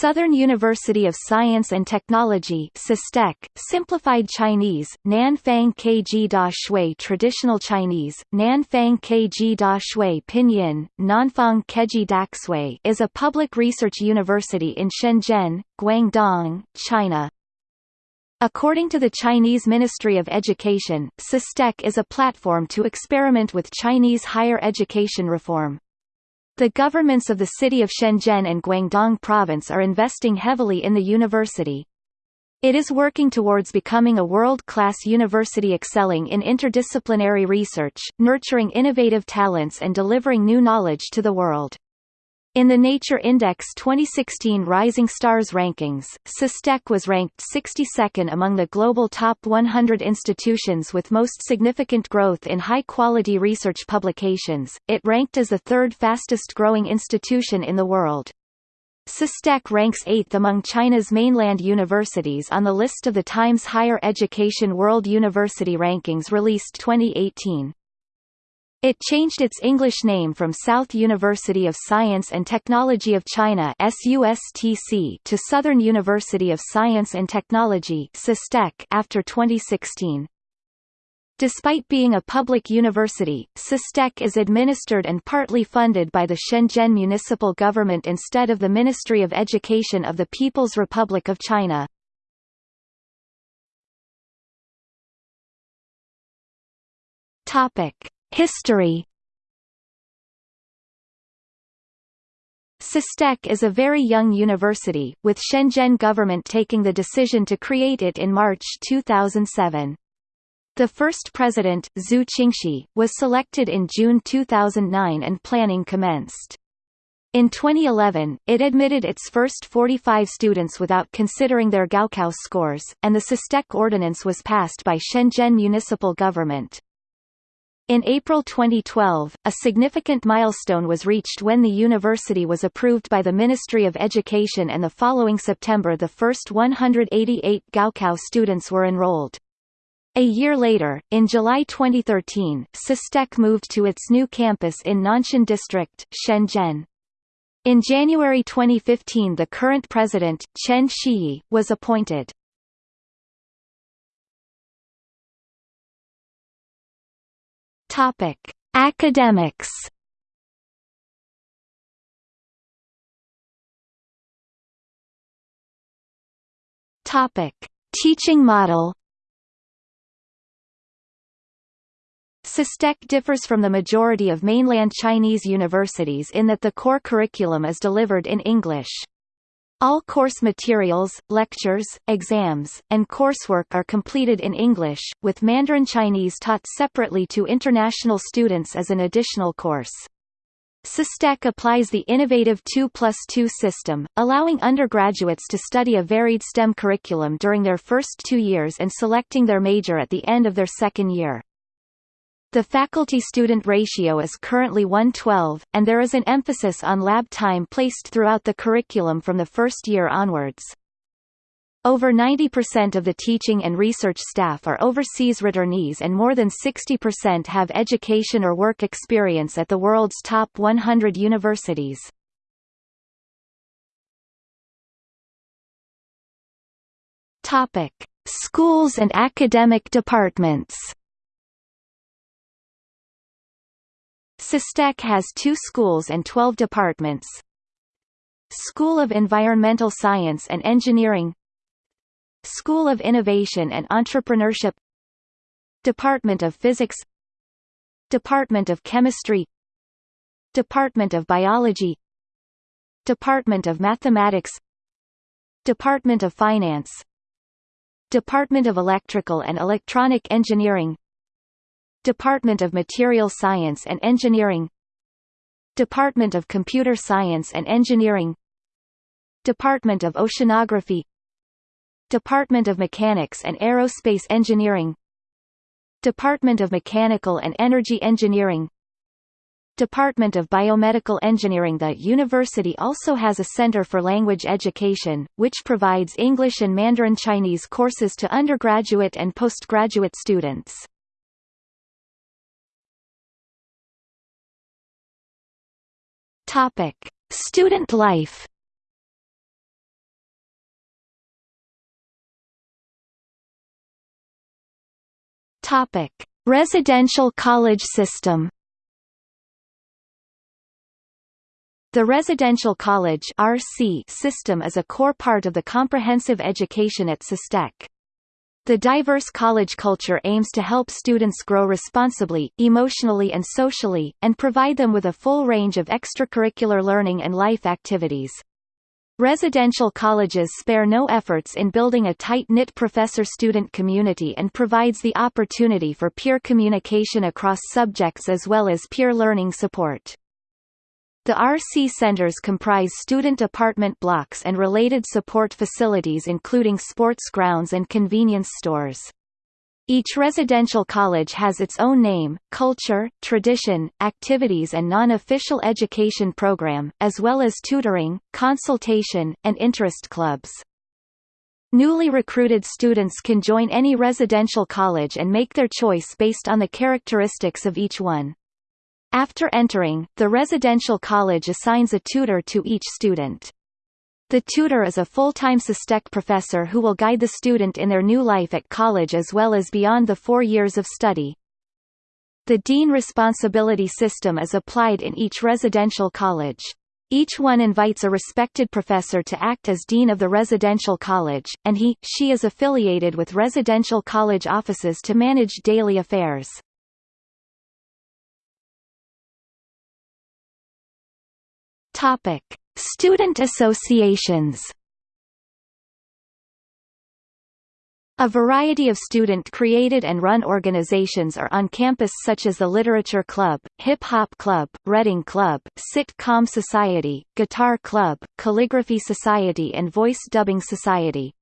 Southern University of Science and Technology SUSTech, Simplified Chinese, Nanfang Kg Da Shui Traditional Chinese, Nanfang Kg Da Shui Pinyin, Nanfang Keji Daxui is a public research university in Shenzhen, Guangdong, China. According to the Chinese Ministry of Education, SUSTech is a platform to experiment with Chinese higher education reform. The governments of the city of Shenzhen and Guangdong province are investing heavily in the university. It is working towards becoming a world-class university excelling in interdisciplinary research, nurturing innovative talents and delivering new knowledge to the world. In the Nature Index 2016 Rising Stars rankings, SUSTech was ranked 62nd among the global top 100 institutions with most significant growth in high-quality research publications. It ranked as the third fastest-growing institution in the world. SUSTech ranks 8th among China's mainland universities on the list of the Times Higher Education World University Rankings released 2018. It changed its English name from South University of Science and Technology of China to Southern University of Science and Technology after 2016. Despite being a public university, SUSTech is administered and partly funded by the Shenzhen municipal government instead of the Ministry of Education of the People's Republic of China. Topic. History SUSTech is a very young university, with Shenzhen government taking the decision to create it in March 2007. The first president, Zhu Qingshi, was selected in June 2009 and planning commenced. In 2011, it admitted its first 45 students without considering their Gaokao scores, and the SUSTech ordinance was passed by Shenzhen municipal government. In April 2012, a significant milestone was reached when the university was approved by the Ministry of Education and the following September the first 188 Gaokao students were enrolled. A year later, in July 2013, SUSTech moved to its new campus in Nanshan District, Shenzhen. In January 2015 the current president, Chen Shiyi, was appointed. Topic: Academics. Topic: Teaching model. SUSTech differs from the majority of mainland Chinese universities in that the core curriculum is delivered in English. All course materials, lectures, exams, and coursework are completed in English, with Mandarin Chinese taught separately to international students as an additional course. SUSTech applies the innovative 2 plus 2 system, allowing undergraduates to study a varied STEM curriculum during their first two years and selecting their major at the end of their second year. The faculty-student ratio is currently 112, and there is an emphasis on lab time placed throughout the curriculum from the first year onwards. Over 90% of the teaching and research staff are overseas returnees and more than 60% have education or work experience at the world's top 100 universities. Schools and academic departments. SUSTech has two schools and 12 departments. School of Environmental Science and Engineering. School of Innovation and Entrepreneurship. Department of Physics. Department of Chemistry. Department of Biology. Department of Mathematics. Department of Finance. Department of Electrical and Electronic Engineering Department of Material Science and Engineering Department of Computer Science and Engineering Department of Oceanography Department of Mechanics and Aerospace Engineering Department of Mechanical and Energy Engineering Department of Biomedical Engineering The university also has a Center for Language Education, which provides English and Mandarin Chinese courses to undergraduate and postgraduate students. Topic: Student life. Topic: Residential college system. The residential college (RC) system is a core part of the comprehensive education at SUSTech. The diverse college culture aims to help students grow responsibly, emotionally and socially, and provide them with a full range of extracurricular learning and life activities. Residential colleges spare no efforts in building a tight-knit professor-student community and provides the opportunity for peer communication across subjects as well as peer learning support. The RC centers comprise student apartment blocks and related support facilities including sports grounds and convenience stores. Each residential college has its own name, culture, tradition, activities and non-official education program, as well as tutoring, consultation, and interest clubs. Newly recruited students can join any residential college and make their choice based on the characteristics of each one. After entering, the residential college assigns a tutor to each student. The tutor is a full-time SUSTech professor who will guide the student in their new life at college as well as beyond the four years of study. The dean responsibility system is applied in each residential college. Each one invites a respected professor to act as dean of the residential college, and he, she is affiliated with residential college offices to manage daily affairs. Topic: Student associations. A variety of student-created and run organizations are on campus such as the Literature Club, Hip Hop Club, Reading Club, Sit-Com Society, Guitar Club, Calligraphy Society and Voice Dubbing Society.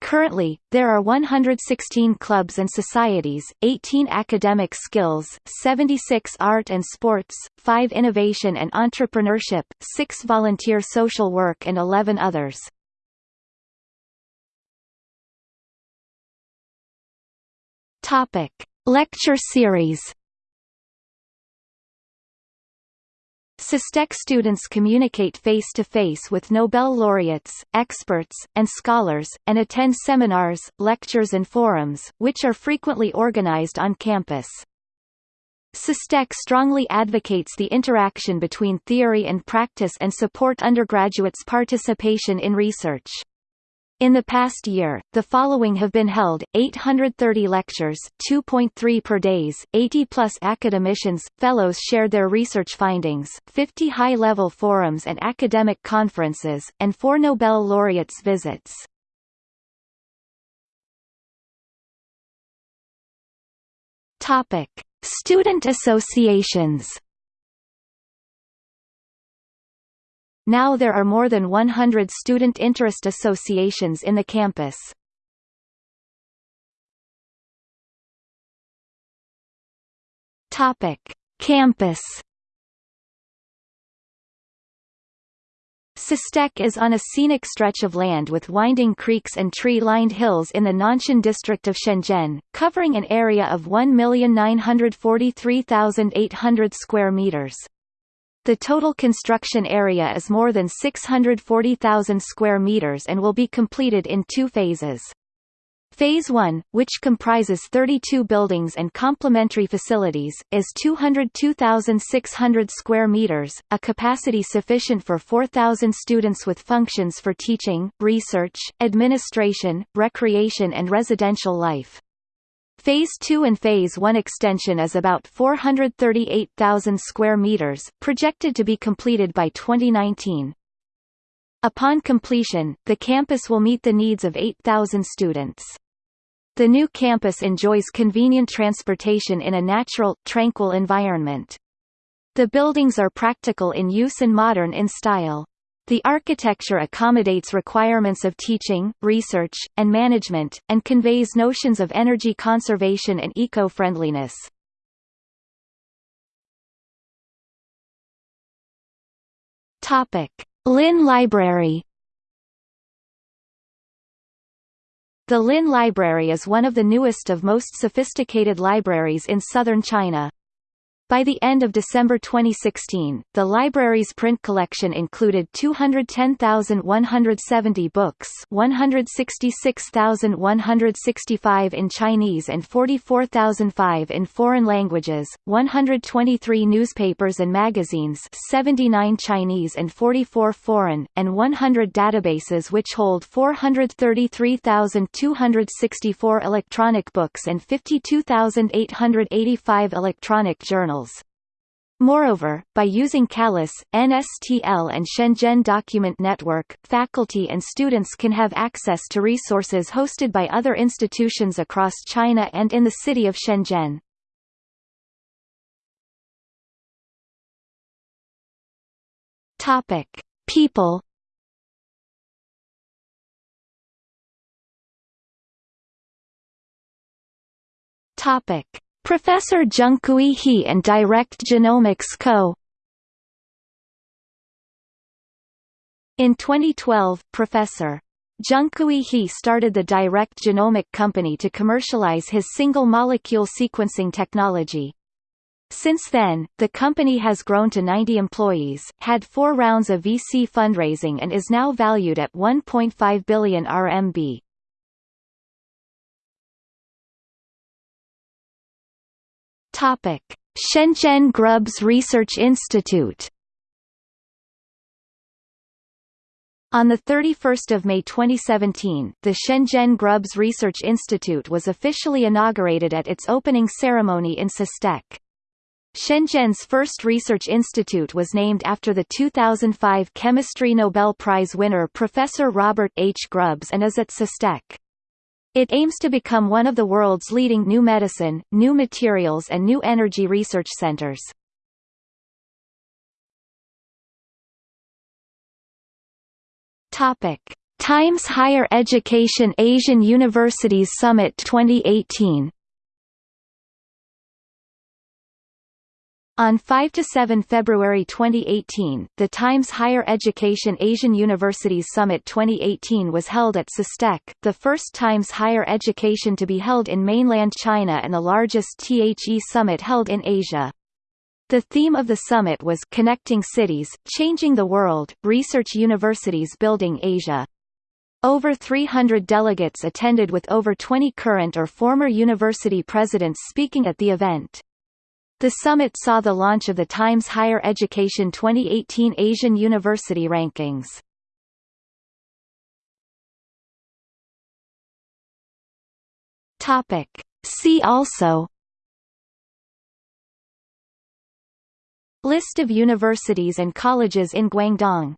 Currently, there are 116 clubs and societies, 18 academic skills, 76 art and sports, 5 innovation and entrepreneurship, 6 volunteer social work and 11 others. Topic: Lecture series SUSTech students communicate face-to-face -face with Nobel laureates, experts, and scholars, and attend seminars, lectures and forums, which are frequently organized on campus. SUSTech strongly advocates the interaction between theory and practice and support undergraduates' participation in research. In the past year, the following have been held, 830 lectures 2.3 per days, 80-plus academicians, fellows shared their research findings, 50 high-level forums and academic conferences, and four Nobel laureates visits. Student associations Now there are more than 100 student interest associations in the campus. Topic: Campus. SUSTech is on a scenic stretch of land with winding creeks and tree-lined hills in the Nanshan district of Shenzhen, covering an area of 1,943,800 square meters. The total construction area is more than 640,000 square meters and will be completed in two phases. Phase 1, which comprises 32 buildings and complementary facilities, is 202,600 square meters, a capacity sufficient for 4,000 students with functions for teaching, research, administration, recreation and residential life. Phase 2 and Phase 1 extension is about 438,000 square meters, projected to be completed by 2019. Upon completion, the campus will meet the needs of 8,000 students. The new campus enjoys convenient transportation in a natural, tranquil environment. The buildings are practical in use and modern in style. The architecture accommodates requirements of teaching, research, and management, and conveys notions of energy conservation and eco-friendliness. Lin Library The Lin Library is one of the newest of most sophisticated libraries in southern China. By the end of December 2016, the library's print collection included 210,170 books 166,165 in Chinese and 44,005 in foreign languages, 123 newspapers and magazines 79 Chinese and 44 foreign, and 100 databases which hold 433,264 electronic books and 52,885 electronic journals Moreover, by using CALIS, NSTL and Shenzhen Document Network, faculty and students can have access to resources hosted by other institutions across China and in the city of Shenzhen. Topic: People. Topic: Professor Zhengkui He and Direct Genomics Co. In 2012, Professor Zhengkui He started the Direct Genomic Company to commercialize his single-molecule sequencing technology. Since then, the company has grown to 90 employees, had four rounds of VC fundraising and is now valued at 1.5 billion RMB. Topic: Shenzhen Grubbs Research Institute. On 31 May 2017, the Shenzhen Grubbs Research Institute was officially inaugurated at its opening ceremony in SUSTech. Shenzhen's first research institute was named after the 2005 Chemistry Nobel Prize winner Professor Robert H. Grubbs and is at SUSTech. It aims to become one of the world's leading new medicine, new materials and new energy research centers. Topic: Times Higher Education Asian Universities Summit 2018 On 5 to 7 February 2018, the Times Higher Education Asian Universities Summit 2018 was held at SUSTech, the first Times Higher Education to be held in mainland China and the largest THE summit held in Asia. The theme of the summit was Connecting Cities, Changing the World, Research Universities Building Asia. Over 300 delegates attended with over 20 current or former university presidents speaking at the event. The summit saw the launch of the Times Higher Education 2018 Asian University Rankings. See also List of universities and colleges in Guangdong